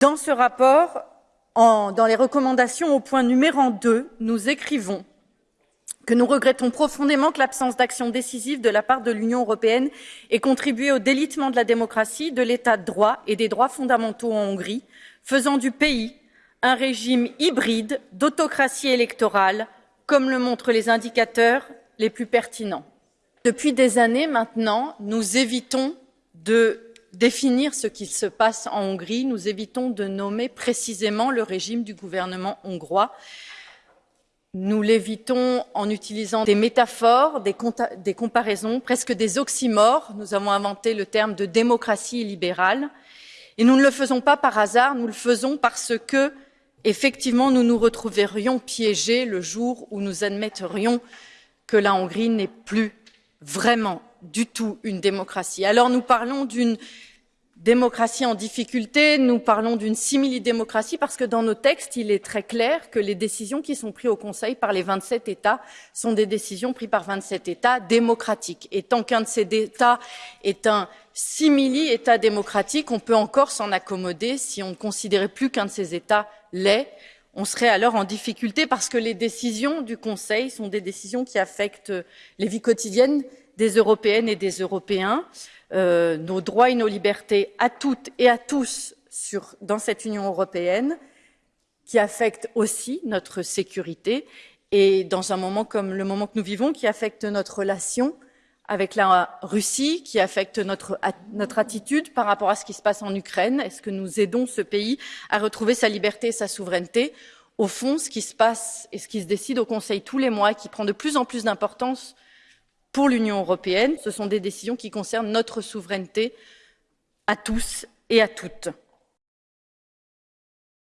Dans ce rapport, dans les recommandations au point numéro 2, nous écrivons que nous regrettons profondément que l'absence d'action décisive de la part de l'Union européenne ait contribué au délitement de la démocratie, de l'état de droit et des droits fondamentaux en Hongrie, faisant du pays un régime hybride d'autocratie électorale, comme le montrent les indicateurs les plus pertinents. Depuis des années maintenant, nous évitons de définir ce qui se passe en Hongrie, nous évitons de nommer précisément le régime du gouvernement hongrois. Nous l'évitons en utilisant des métaphores, des, des, comparaisons, presque des oxymores. Nous avons inventé le terme de démocratie libérale. Et nous ne le faisons pas par hasard, nous le faisons parce que, effectivement, nous nous retrouverions piégés le jour où nous admetterions que la Hongrie n'est plus vraiment du tout une démocratie. Alors nous parlons d'une démocratie en difficulté, nous parlons d'une simili-démocratie parce que dans nos textes, il est très clair que les décisions qui sont prises au Conseil par les 27 États sont des décisions prises par 27 États démocratiques. Et tant qu'un de ces États est un simili-État démocratique, on peut encore s'en accommoder si on ne considérait plus qu'un de ces États l'est. On serait alors en difficulté parce que les décisions du Conseil sont des décisions qui affectent les vies quotidiennes des Européennes et des Européens, euh, nos droits et nos libertés à toutes et à tous dans cette Union européenne, qui affectent aussi notre sécurité. Et dans un moment comme le moment que nous vivons, qui affecte notre relation avec la Russie, qui affecte notre, notre attitude par rapport à ce qui se passe en Ukraine. Est-ce que nous aidons ce pays à retrouver sa liberté et sa souveraineté? Au fond, ce qui se passe et ce qui se décide au Conseil tous les mois, qui prend de plus en plus d'importance pour l'Union européenne. Ce sont des décisions qui concernent notre souveraineté à tous et à toutes.